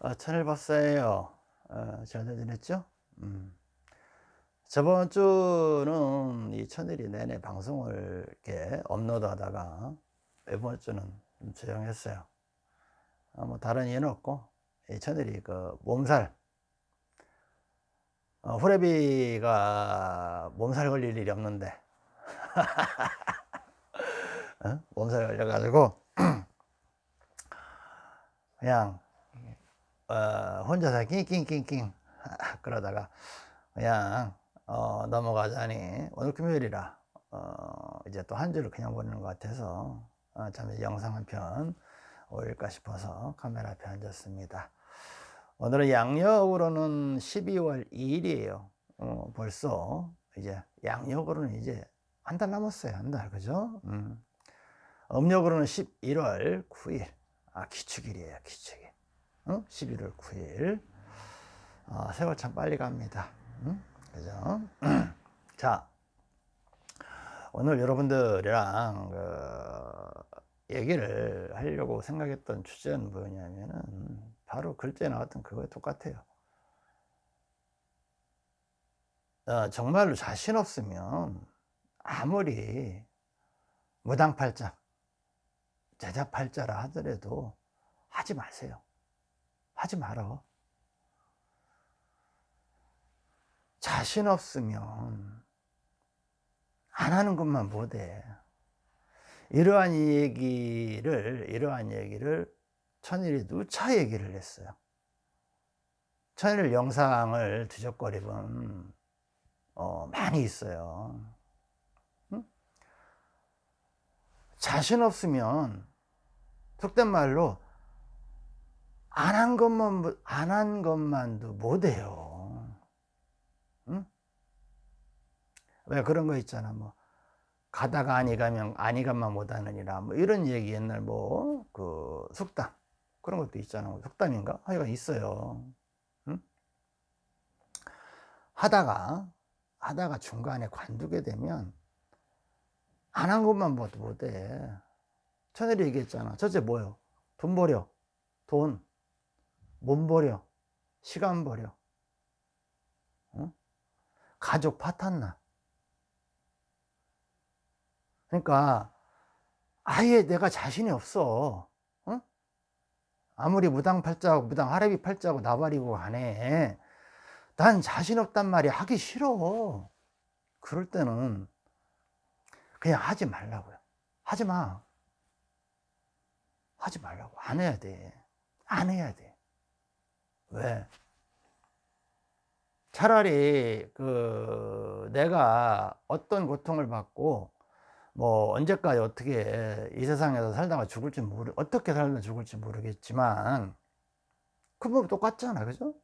어, 천일박사예요. 어, 잘들 지냈죠? 음. 저번 주는 이 천일이 내내 방송을 이렇게 업로드 하다가 이번 주는 좀 조용했어요. 어, 뭐 다른 이유는 없고, 이 천일이 그 몸살, 어, 후레비가 몸살 걸릴 일이 없는데, 어? 몸살 걸려가지고, 그냥 어, 혼자서 낑낑낑낑 그러다가 그냥 어, 넘어가자니 오늘 금요일이라 어, 이제 또 한 주를 그냥 보내는 것 같아서 어, 잠시 영상 한 편 올릴까 싶어서 카메라 앞에 앉았습니다. 오늘은 양력으로는 12월 2일이에요. 어, 벌써 이제 양력으로는 이제 한 달 남았어요. 한 달, 그죠? 음. 음력으로는 11월 9일. 아, 기축일이에요, 기축일. 어? 11월 9일 어, 세월 참 빨리 갑니다 응? 그죠? 자 오늘 여러분들이랑 그 얘기를 하려고 생각했던 주제는 뭐냐면은 바로 글자에 나왔던 그거에 똑같아요 어, 정말로 자신 없으면 아무리 무당팔자 제자팔자라 하더라도 하지 마세요 하지 말어. 자신 없으면 안 하는 것만 못해. 이러한 얘기를, 이러한 얘기를 천일이 누차 얘기를 했어요. 천일 영상을 뒤적거리면 어, 많이 있어요. 응? 자신 없으면 속된 말로 안 한 것만 안 한 것만도 못해요. 응? 왜 그런 거 있잖아. 뭐 가다가 아니 가면 아니 가만 못하느니라. 뭐 이런 얘기 옛날 뭐 그 속담 그런 것도 있잖아. 뭐 속담인가? 하여간 있어요. 응? 하다가 하다가 중간에 관두게 되면 안 한 것만 못해. 천일이 얘기했잖아. 첫째 뭐요? 돈 버려. 돈. 몸 버려. 시간 버려. 어? 가족 파탄나. 그러니까 아예 내가 자신이 없어. 어? 아무리 무당팔자고 무당 하레비 팔자고 나발이고 간에 난 자신 없단 말이 하기 싫어. 그럴 때는 그냥 하지 말라고요. 하지 마. 하지 말라고. 안 해야 돼안 해야 돼 왜? 차라리 그 내가 어떤 고통을 받고 뭐 언제까지 어떻게 이 세상에서 살다가 죽을지 모르 어떻게 살다 죽을지 모르겠지만 그뭐 똑같잖아 그죠?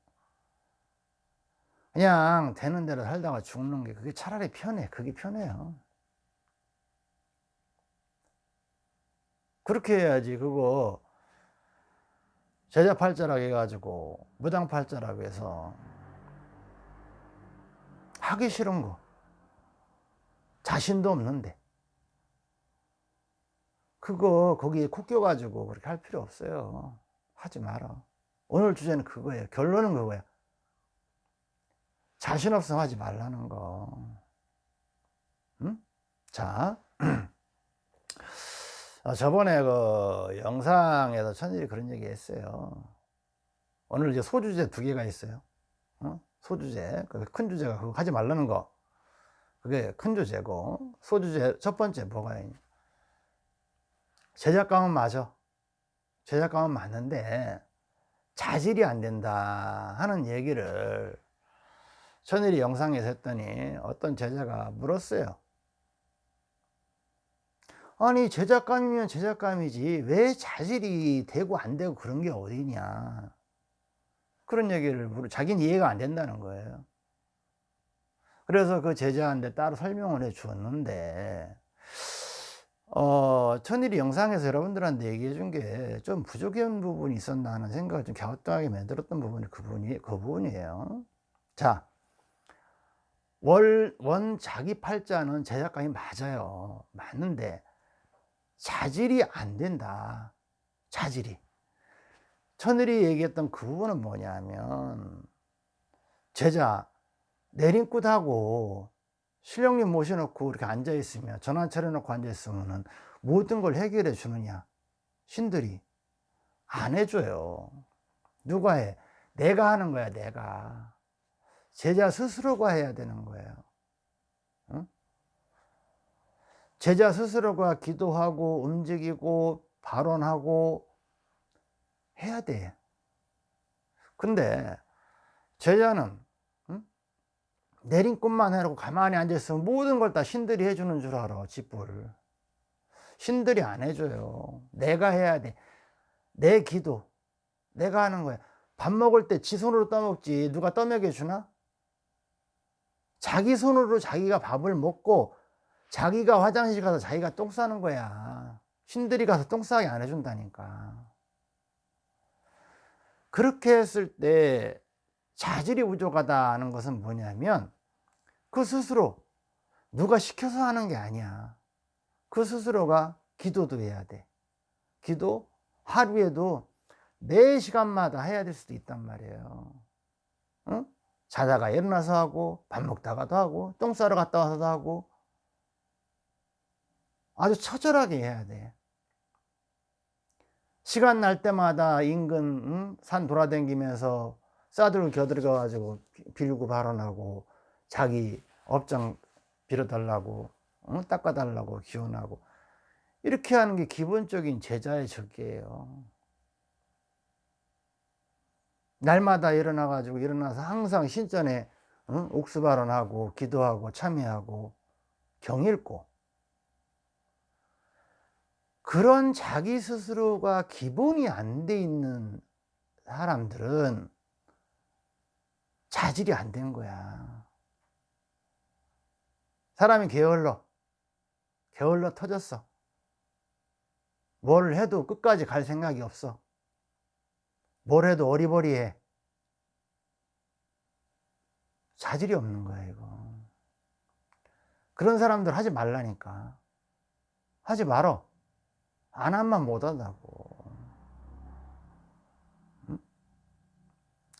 그냥 되는 대로 살다가 죽는 게 그게 차라리 편해 그게 편해요 그렇게 해야지 그거 제자 팔자라고 해가지고 무당 팔자라고 해서 하기 싫은 거. 자신도 없는데. 그거 거기에 코 껴가지고 그렇게 할 필요 없어요. 하지 마라. 오늘 주제는 그거예요. 결론은 그거야. 자신 없으면 하지 말라는 거. 응? 자 어, 저번에 그 영상에서 천일이 그런 얘기 했어요. 오늘 이제 소주제 두 개가 있어요. 어? 소주제, 그큰 주제가 그거 하지 말라는 거. 그게 큰 주제고, 소주제 첫 번째 뭐가 있냐. 제작감은 맞아. 제작감은 맞는데, 자질이 안 된다 하는 얘기를 천일이 영상에서 했더니 어떤 제자가 물었어요. 아니 제작감이면 제작감이지 왜 자질이 되고 안 되고 그런 게 어디냐. 그런 얘기를 자기는 이해가 안 된다는 거예요. 그래서 그 제자한테 따로 설명을 해 주었는데 어, 천일이 영상에서 여러분들한테 얘기해 준 게 좀 부족한 부분이 있었나 하는 생각을 좀 갸우뚱하게 만들었던 부분이 그 부분이 그 부분이에요. 자 월, 원 자기 팔자는 제작감이 맞아요. 맞는데 자질이 안 된다. 자질이. 천일이 얘기했던 그 부분은 뭐냐면 제자 내림굿하고 신령님 모셔놓고 이렇게 앉아있으면 전환 차려놓고 앉아있으면 모든 걸 해결해 주느냐 신들이 안 해줘요 누가 해? 내가 하는 거야 내가 제자 스스로가 해야 되는 거예요 응? 제자 스스로가 기도하고 움직이고 발언하고 해야 돼. 근데 제자는 꿈만 해놓고 가만히 앉아있으면 모든 걸 다 신들이 해주는 줄 알아 집불 신들이 안 해줘요. 내가 해야 돼내 기도. 내가 하는 거야. 밥 먹을 때 지 손으로 떠먹지 누가 떠먹여 주나? 자기 손으로 자기가 밥을 먹고 자기가 화장실 가서 자기가 똥 싸는 거야. 신들이 가서 똥 싸게 안 해준다니까. 그렇게 했을 때 자질이 부족하다는 것은 뭐냐면 그 스스로 누가 시켜서 하는 게 아니야. 그 스스로가 기도도 해야 돼. 기도 하루에도 매 시간마다 해야 될 수도 있단 말이에요. 응? 자다가 일어나서 하고 밥 먹다가도 하고 똥 싸러 갔다 와서도 하고 아주 처절하게 해야 돼 시간 날 때마다 인근 응? 산 돌아다니면서 싸들고 겨들어 가지고 빌고 발언하고 자기 업장 빌어달라고 응? 닦아달라고 기원하고 이렇게 하는 게 기본적인 제자의 적이에요 날마다 일어나 가지고 일어나서 항상 신전에 응? 옥수 발언하고 기도하고 참여하고 경 읽고 그런 자기 스스로가 기본이 안 돼 있는 사람들은 자질이 안 된 거야. 사람이 게을러. 게을러 터졌어. 뭘 해도 끝까지 갈 생각이 없어. 뭘 해도 어리버리해. 자질이 없는 거야 이거. 그런 사람들 하지 말라니까. 하지 말어 안 하면 못 한다고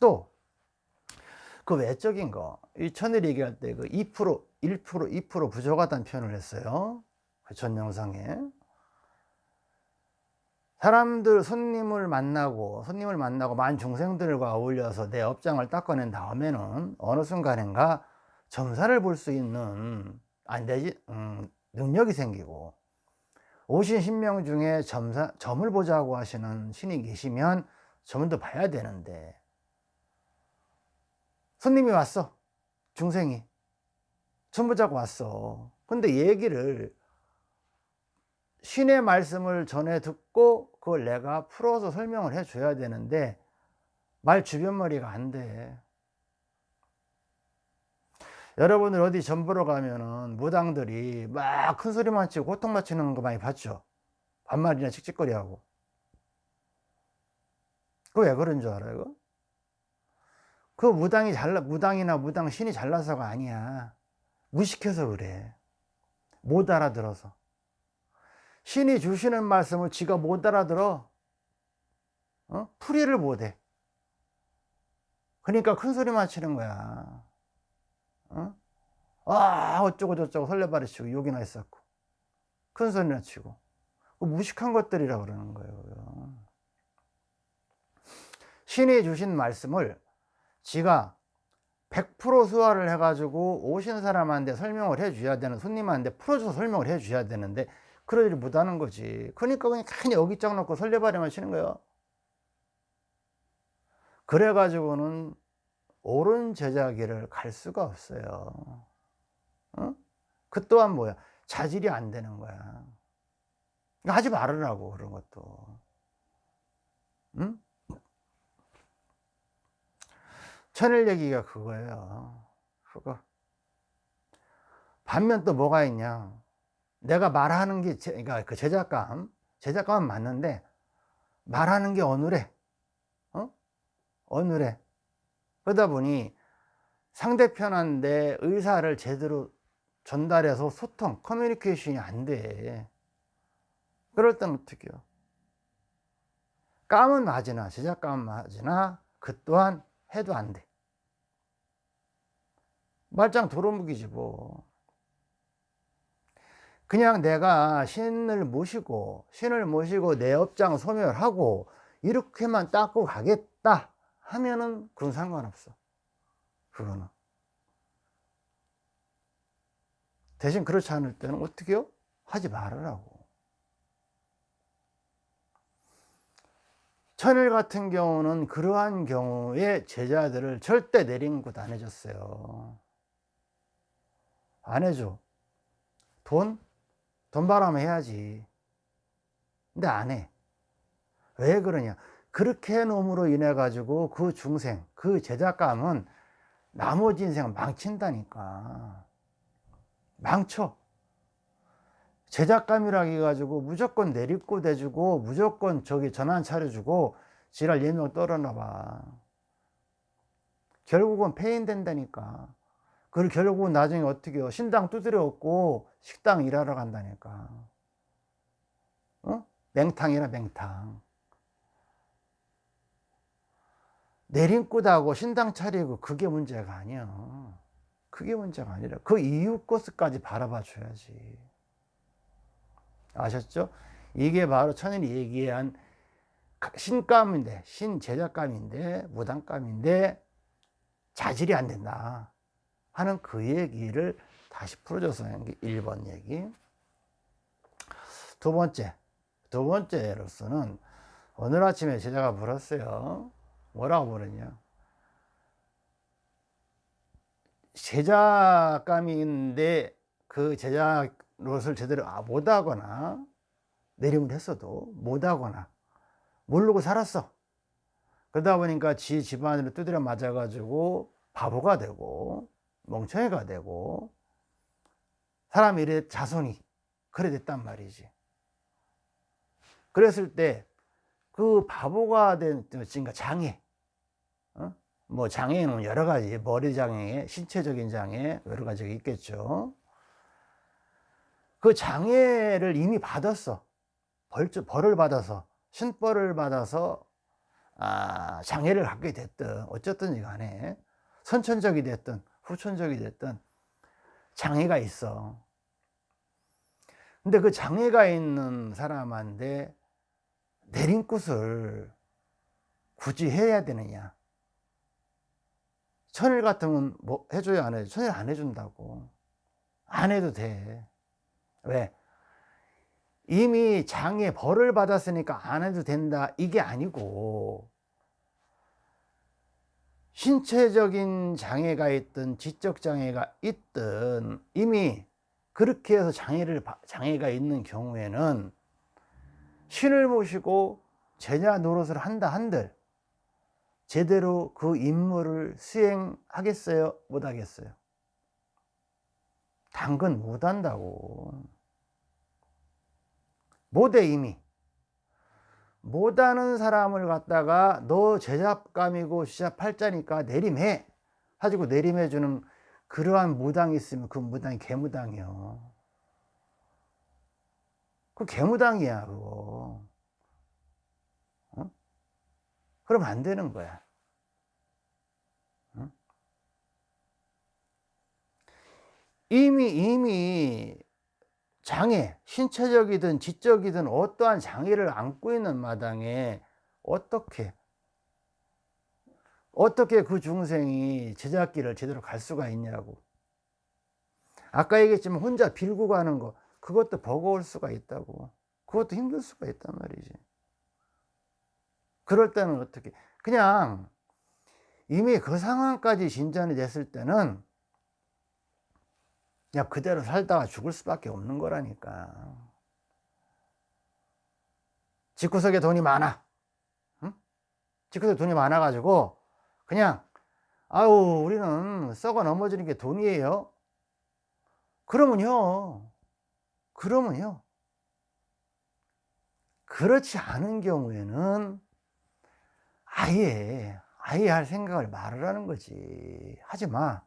또그 외적인 거, 이 천일 얘기할 때 그 2%, 1%, 2% 부족하다는 표현을 했어요. 그 전 영상에. 사람들, 손님을 만나고, 손님을 만나고 만 중생들과 어울려서 내 업장을 닦아낸 다음에는 어느 순간인가 점사를 볼 수 있는, 안 되지, 음, 능력이 생기고, 오신 신명 중에 점사, 점을 보자고 하시는 신이 계시면 점도 봐야 되는데, 손님이 왔어. 중생이. 천부자고 왔어. 근데 얘기를 신의 말씀을 전해 듣고 그걸 내가 풀어서 설명을 해 줘야 되는데 말 주변머리가 안돼 여러분들 어디 전 보러 가면은 무당들이 막 큰 소리만 치고 고통 맞추는 거 많이 봤죠? 반말이나 칙칙거리하고. 그거 왜 그런 줄 알아요? 그 무당이 잘나 무당이나 무당 신이 잘나서가 아니야. 무식해서 그래. 못 알아들어서. 신이 주시는 말씀을 지가 못 알아들어. 어? 풀이를 못해. 그러니까 큰 소리만 치는 거야 어? 아 어쩌고 저쩌고 설레발이 치고 욕이나 했었고. 큰 소리나 치고. 그 무식한 것들이라 그러는 거예요 신이 주신 말씀을 지가 100% 수화를 해가지고 오신 사람한테 설명을 해줘야 되는 손님한테 풀어줘서 설명을 해줘야 되는데 그러지 못하는 거지. 그러니까 그냥 괜히 어깃장 놓고 설레발에만 치는 거예요. 그래가지고는 옳은 제자기를 갈 수가 없어요 어? 그 또한 뭐야 자질이 안 되는 거야 하지 말으라고 그런 것도 응? 천일 얘기가 그거예요. 그거. 반면 또 뭐가 있냐. 내가 말하는 게, 제, 그러니까 그 제작감, 제작감은 맞는데, 말하는 게 어눌해. 어? 어눌해. 그러다 보니 상대편한테 의사를 제대로 전달해서 소통, 커뮤니케이션이 안 돼. 그럴 땐 어떻게 해요? 감은 맞으나 제작감은 맞으나 그 또한 해도 안 돼. 말짱 도로묵이지 뭐. 그냥 내가 신을 모시고 신을 모시고 내 업장 소멸하고 이렇게만 닦고 가겠다 하면은 그건 상관없어. 그거는. 대신 그렇지 않을 때는 어떻게요? 하지 말으라고. 천일 같은 경우는 그러한 경우에 제자들을 절대 내린 곳 안 해줬어요. 안 해줘. 돈? 돈 바라면 해야지. 근데 안 해. 왜 그러냐. 그렇게 해놓음으로 인해 가지고 그 중생, 그 제작감은 나머지 인생을 망친다니까. 망쳐. 제작감이라 해가지고 무조건 내리고 대주고 무조건 저기 전환 차려주고 지랄 예명 떨어놔봐. 결국은 폐인된다니까. 그리고 결국은 나중에 어떻게 해요? 신당 두드려 엎고 식당 일하러 간다니까. 어? 맹탕이라 맹탕. 내림굿하고 신당 차리고 그게 문제가 아니야. 그게 문제가 아니라 그 이유 것까지 바라봐 줘야지. 아셨죠? 이게 바로 천일이 얘기한 신감인데, 신제작감인데, 무당감인데, 자질이 안 된다. 하는 그 얘기를 다시 풀어줘서 한게 1번 얘기. 두 번째, 두 번째로서는 오늘 아침에 제자가 물었어요. 뭐라고 물었냐. 제작감인데 그 제작 노릇을 제대로 아, 못하거나 내림을 했어도 못하거나 모르고 살았어. 그러다 보니까 지 집안으로 두드려 맞아 가지고 바보가 되고 멍청이가 되고 사람 일의 자손이 그래 됐단 말이지. 그랬을 때 그 바보가 된 그러니까 장애, 어? 뭐 장애는 여러 가지 머리 장애, 신체적인 장애 여러 가지가 있겠죠. 그 장애를 이미 받았어. 벌, 벌을 받아서, 신벌을 받아서, 아, 장애를 갖게 됐든, 어쨌든 간에, 선천적이 됐든, 후천적이 됐든, 장애가 있어. 근데 그 장애가 있는 사람한테 내린굿을 굳이 해야 되느냐. 천일 같으면 뭐 해줘야 안 해줘? 천일 안 해준다고. 안 해도 돼. 왜? 이미 장애 벌을 받았으니까 안 해도 된다 이게 아니고 신체적인 장애가 있든 지적 장애가 있든 이미 그렇게 해서 장애를 장애가 있는 경우에는 신을 모시고 제자 노릇을 한다 한들 제대로 그 임무를 수행하겠어요? 못하겠어요? 당근 못한다고. 못해 이미. 못하는 사람을 갖다가 너 제잡감이고 시작 팔자니까 내림해. 가지고 내림해 주는 그러한 무당이 있으면 그 무당이 개무당이요. 그 개무당이야 그거. 어? 그러면 안 되는 거야. 어? 이미 이미 장애, 신체적이든 지적이든 어떠한 장애를 안고 있는 마당에 어떻게 어떻게 그 중생이 제작기를 제대로 갈 수가 있냐고. 아까 얘기했지만 혼자 빌고 가는 거 그것도 버거울 수가 있다고. 그것도 힘들 수가 있단 말이지 그럴 때는 어떻게? 그냥 이미 그 상황까지 진전이 됐을 때는 그냥 그대로 살다가 죽을 수밖에 없는 거라니까. 집구석에 돈이 많아. 응? 집구석에 돈이 많아 가지고 그냥 아유 우리는 썩어 넘어지는 게 돈이에요. 그러면요. 그러면요. 그렇지 않은 경우에는 아예 아예 할 생각을 말으라는 거지 하지 마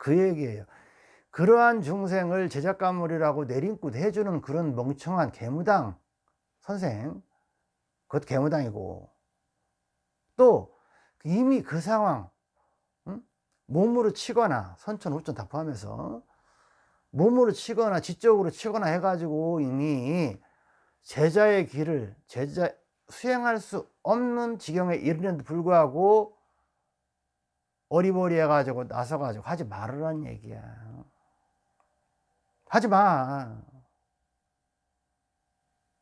그 얘기예요. 그러한 중생을 제작가물이라고 내림굿 해주는 그런 멍청한 개무당 선생 그것도 개무당이고 또 이미 그 상황 응? 몸으로 치거나 선천 후천 다 포함해서 몸으로 치거나 지적으로 치거나 해가지고 이미 제자의 길을 제자 수행할 수 없는 지경에 이르는데 불구하고 어리버리 해가지고 나서가지고 하지 말으란 얘기야. 하지 마.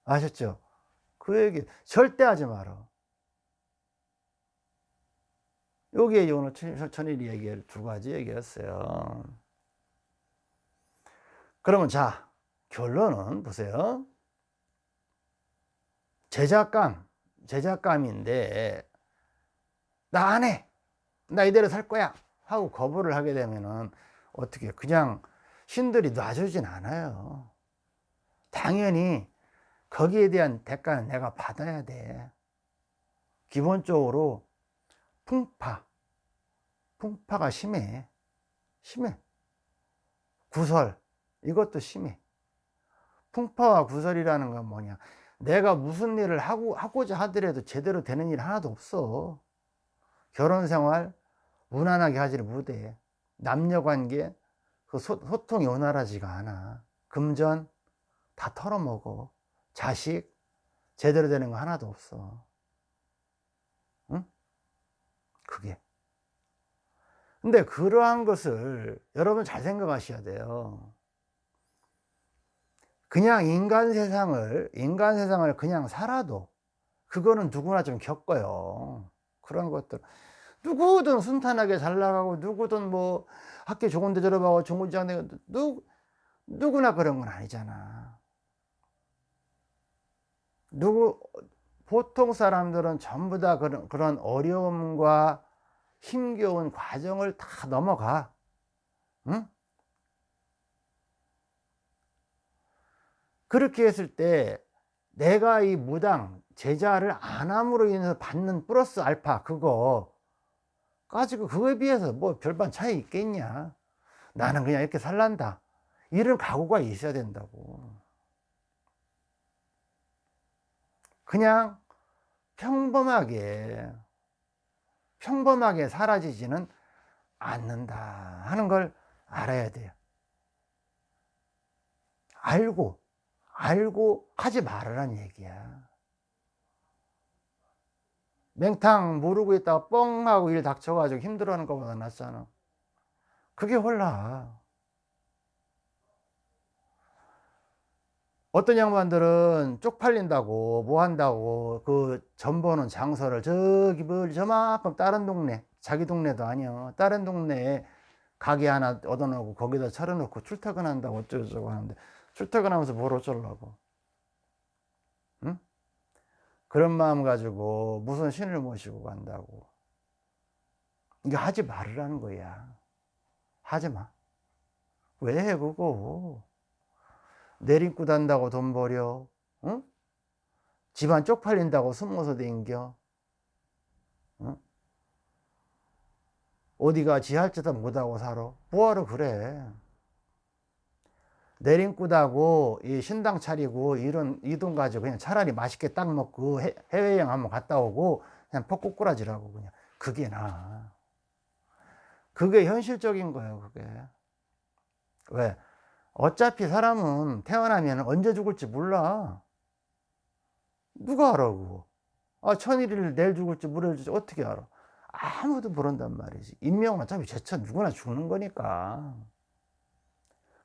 아셨죠? 그 얘기 절대 하지 마라. 여기에 오늘 천일이 얘기를 두 가지 얘기했어요. 그러면 자 결론은 보세요 제작감 제작감인데 나 안 해. 나 이대로 살 거야. 하고 거부를 하게 되면은 어떻게 그냥 신들이 놔주진 않아요. 당연히 거기에 대한 대가는 내가 받아야 돼. 기본적으로 풍파 풍파가 심해. 심해. 구설 이것도 심해. 풍파와 구설이라는 건 뭐냐 내가 무슨 일을 하고, 하고자 하더라도 제대로 되는 일 하나도 없어. 결혼생활 무난하게 하지를 못해. 남녀관계 그 소, 소통이 원활하지가 않아. 금전 다 털어먹어. 자식 제대로 되는 거 하나도 없어. 응? 그게. 근데 그러한 것을 여러분 잘 생각하셔야 돼요 그냥 인간 세상을 인간 세상을 그냥 살아도 그거는 누구나 좀 겪어요. 그런 것들. 누구든 순탄하게 잘 나가고 누구든 뭐 학교 좋은 데 졸업하고 직장 되고 누, 누구나 그런 건 아니잖아. 누구 보통 사람들은 전부 다 그런, 그런 어려움과 힘겨운 과정을 다 넘어가. 응? 그렇게 했을 때 내가 이 무당 제자를 안 함으로 인해서 받는 플러스 알파 그거 가지고 그거에 비해서 뭐 별반 차이 있겠냐? 나는 그냥 이렇게 살란다. 이런 각오가 있어야 된다고. 그냥 평범하게 평범하게 사라지지는 않는다 하는 걸 알아야 돼요. 알고 알고 하지 말으란 얘기야. 맹탕 모르고 있다가 뻥 하고 일 닥쳐가지고 힘들어하는 것보다 낫잖아. 그게 홀라 어떤 양반들은 쪽팔린다고 뭐 한다고 그 전보는 장소를 저기 멀리 저만큼 다른 동네 자기 동네도 아니야 다른 동네에 가게 하나 얻어놓고 거기다 차려놓고 출퇴근한다고 어쩌고저쩌고 하는데 출퇴근하면서 뭘 어쩌려고? 응? 그런 마음 가지고 무슨 신을 모시고 간다고. 이게 하지 말으라는 거야. 하지 마 왜 해 그거? 내림굿 한다고 돈 버려 응? 집안 쪽팔린다고 숨어서 댕겨? 응? 어디가 지할 짓도 못하고 살아? 뭐하러 그래 내림굿하고 이 신당 차리고 이런 이 돈 가지고 그냥 차라리 맛있게 딱 먹고 해, 해외여행 한번 갔다 오고 그냥 퍽꾸꾸라지라고 그냥. 그게 나. 그게 현실적인 거예요 그게. 왜? 어차피 사람은 태어나면 언제 죽을지 몰라. 누가 알아 그거 아 천일일 내일 죽을지 죽을지 어떻게 알아? 아무도 모른단 말이지. 인명은 어차피 제차 누구나 죽는 거니까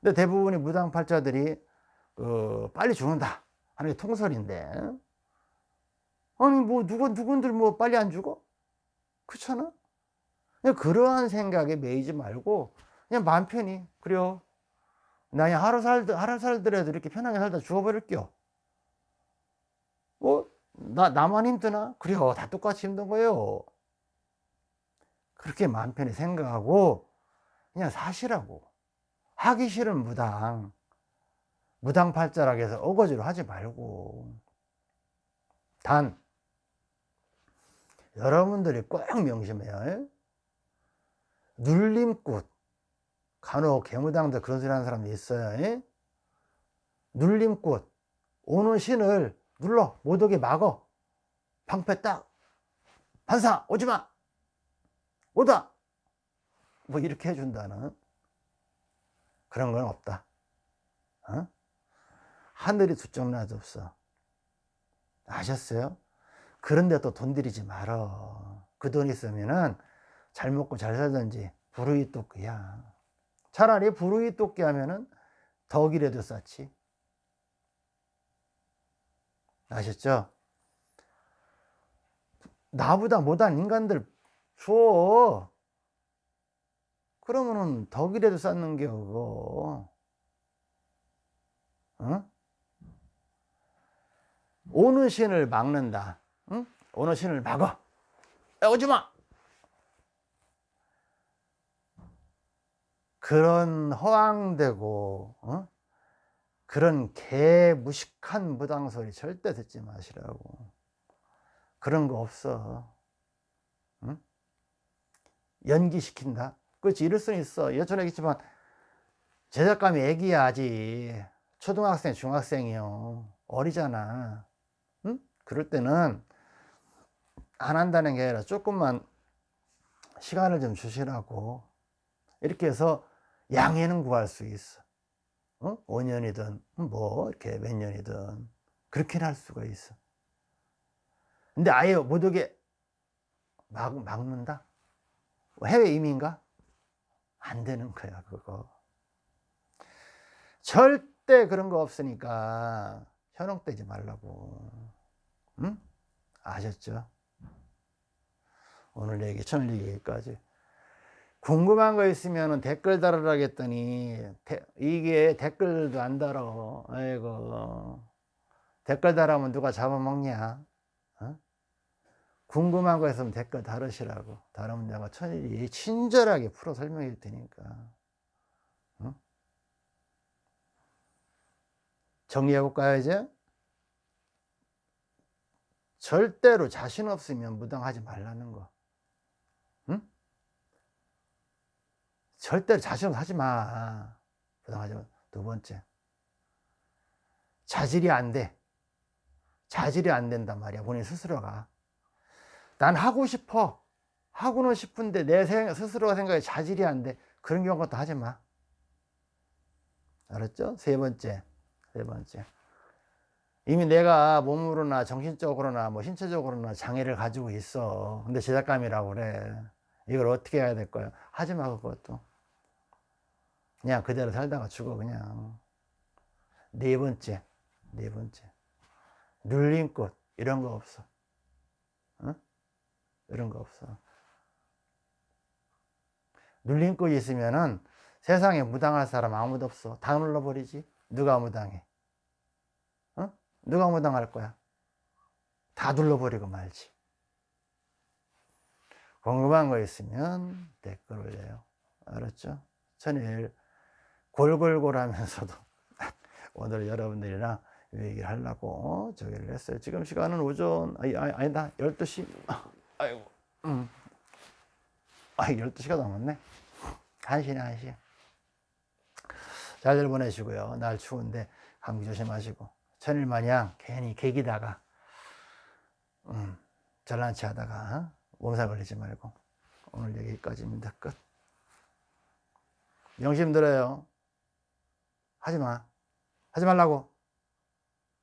근데 대부분의 무당팔자들이 어, 빨리 죽는다 하는 게 통설인데 아니 뭐 누구 누군들 뭐 빨리 안 죽어? 그렇잖아. 그냥 그러한 생각에 매이지 말고 그냥 마음 편히 그래요. 나 그냥 하루 살 하루 살더라도 이렇게 편하게 살다 죽어버릴게요. 뭐 나 나만 힘드나? 그래요. 다 똑같이 힘든 거예요. 그렇게 마음 편히 생각하고 그냥 사시라고. 하기 싫은 무당 무당팔자라고 해서 어거지로 하지 말고. 단 여러분들이 꼭 명심해요. 눌림꽃 간혹 개무당들 그런 소리 하는 사람도 있어요. 눌림꽃 오는 신을 눌러 못 오게 막어. 방패 딱 반사 오지마! 오다! 뭐 이렇게 해준다는 그런 건 없다 어? 하늘이 두쪽 나도 없어 아셨어요? 그런데 또 돈 들이지 말어 그 돈 있으면은 잘 먹고 잘 살든지 부르이 똑기야 차라리 부르이 똑기 하면은 덕이라도 쌓지 아셨죠? 나보다 못한 인간들 줘 그러면은 덕이라도 쌓는 게 그거 어? 오는 신을 막는다 응? 오는 신을 막어 야, 오지마 그런 허황되고 어? 그런 개무식한 무당소리 절대 듣지 마시라고 그런 거 없어 응? 연기시킨다 그렇지 이럴 있어. 여쭤 얘기했지만 제작감이 애기야 아직. 초등학생 중학생이요. 어리잖아. 응? 그럴 때는 안 한다는 게 아니라 조금만 시간을 좀 주시라고. 이렇게 해서 양해는 구할 수 있어. 어? 5년이든 뭐 이렇게 몇 년이든. 그렇게는 할 수가 있어. 근데 아예 못 오게 막, 막는다? 해외 이민가? 안 되는 거야 그거 절대 그런 거 없으니까 현혹되지 말라고 응? 아셨죠? 오늘 얘기 천일 얘기까지 궁금한 거 있으면 댓글 달으라 했더니 데, 이게 댓글도 안 달어 아이고 댓글 달으면 누가 잡아먹냐 어? 궁금한 거 있으면 댓글 달으시라고 달으면 내가 천일이 친절하게 풀어 설명해 줄 테니까 어? 정리해 볼까요 이제 절대로 자신 없으면 무당하지 말라는 거 응? 절대로 자신 없어 하지 마. 부당하지 마. 두 번째. 자질이 안 돼. 자질이 안 된단 말이야. 본인 스스로가. 난 하고 싶어. 하고는 싶은데 내 스스로가 생각에 자질이 안 돼. 그런 경우 도 하지 마. 알았죠? 세 번째. 세 번째. 이미 내가 몸으로나 정신적으로나 뭐 신체적으로나 장애를 가지고 있어. 근데 제작감이라고 그래. 이걸 어떻게 해야 될 거야? 하지 마, 그것도. 그냥 그대로 살다가 죽어 그냥 네 번째 네 번째 눌린 꽃 이런 거 없어 어? 이런 거 없어 눌린 꽃이 있으면은 세상에 무당할 사람 아무도 없어 다 눌러버리지 누가 무당해 어? 누가 무당할 거야 다 눌러버리고 말지 궁금한 거 있으면 댓글 올려요 알았죠? 천일 골골골 하면서도 오늘 여러분들이랑 얘기를 하려고 저기를 했어요. 지금 시간은 오전, 아니, 아니다. 12시. 아이고, 음. 아, 12시가 넘었네. 1시네, 1시. 잘들 보내시고요. 날 추운데 감기 조심하시고. 천일 마냥 괜히 개기다가, 음, 잘난 체 하다가, 몸살 걸리지 말고. 오늘 여기까지입니다. 끝. 명심 들어요. 하지 마. 하지 말라고.